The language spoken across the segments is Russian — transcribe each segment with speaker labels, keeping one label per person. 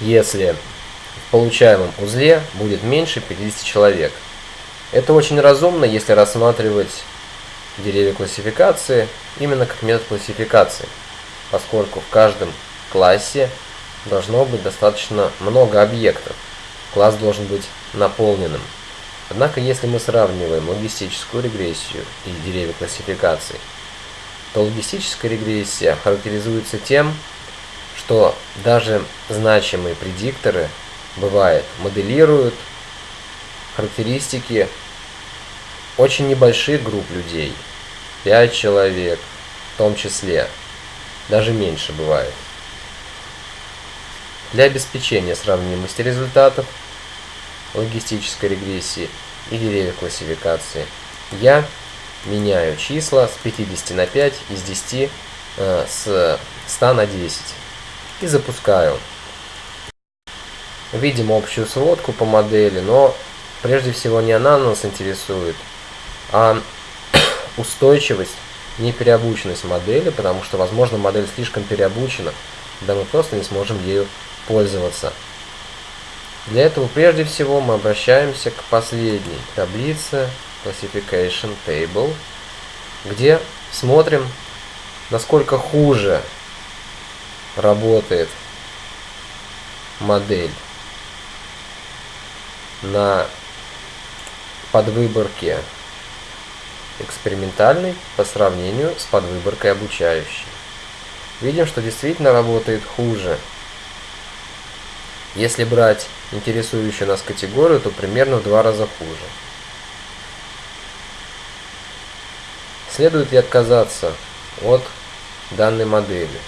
Speaker 1: если в получаемом узле будет меньше 50 человек. Это очень разумно, если рассматривать деревья классификации именно как метод классификации, поскольку в каждом классе должно быть достаточно много объектов. Класс должен быть наполненным. Однако, если мы сравниваем логистическую регрессию и деревья классификации, то логистическая регрессия характеризуется тем, что даже значимые предикторы, бывает, моделируют характеристики очень небольших групп людей, 5 человек в том числе, даже меньше бывает. Для обеспечения сравнимости результатов логистической регрессии и деревьев классификации я меняю числа с 50 на 5 из 10 э, с 100 на 10 и запускаю. Видим общую сводку по модели, но прежде всего не она нас интересует, а устойчивость, не переобученность модели, потому что, возможно, модель слишком переобучена, да мы просто не сможем ею пользоваться. Для этого прежде всего мы обращаемся к последней таблице Classification Table, где смотрим, насколько хуже работает модель на подвыборке экспериментальной по сравнению с подвыборкой обучающей. Видим, что действительно работает хуже. Если брать интересующую нас категорию, то примерно в два раза хуже. Следует ли отказаться от данной модели?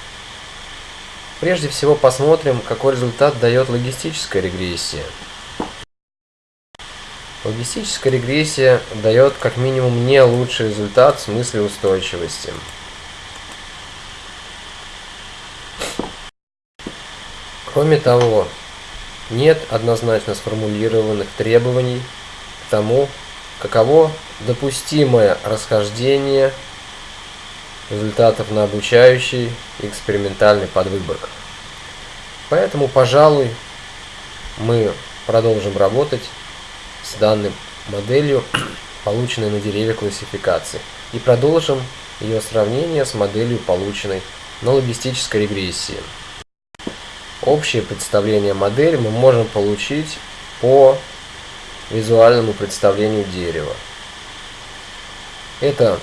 Speaker 1: Прежде всего посмотрим, какой результат дает логистическая регрессия. Логистическая регрессия дает как минимум не лучший результат в смысле устойчивости. Кроме того, нет однозначно сформулированных требований к тому, каково допустимое расхождение результатов на обучающий экспериментальный подвыборках. Поэтому, пожалуй, мы продолжим работать с данной моделью, полученной на дереве классификации, и продолжим ее сравнение с моделью, полученной на логистической регрессии. Общее представление модели мы можем получить по визуальному представлению дерева. Это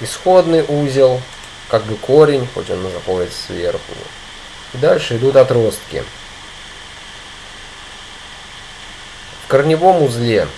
Speaker 1: исходный узел, как бы корень, хоть он находится сверху. И дальше идут отростки. В корневом узле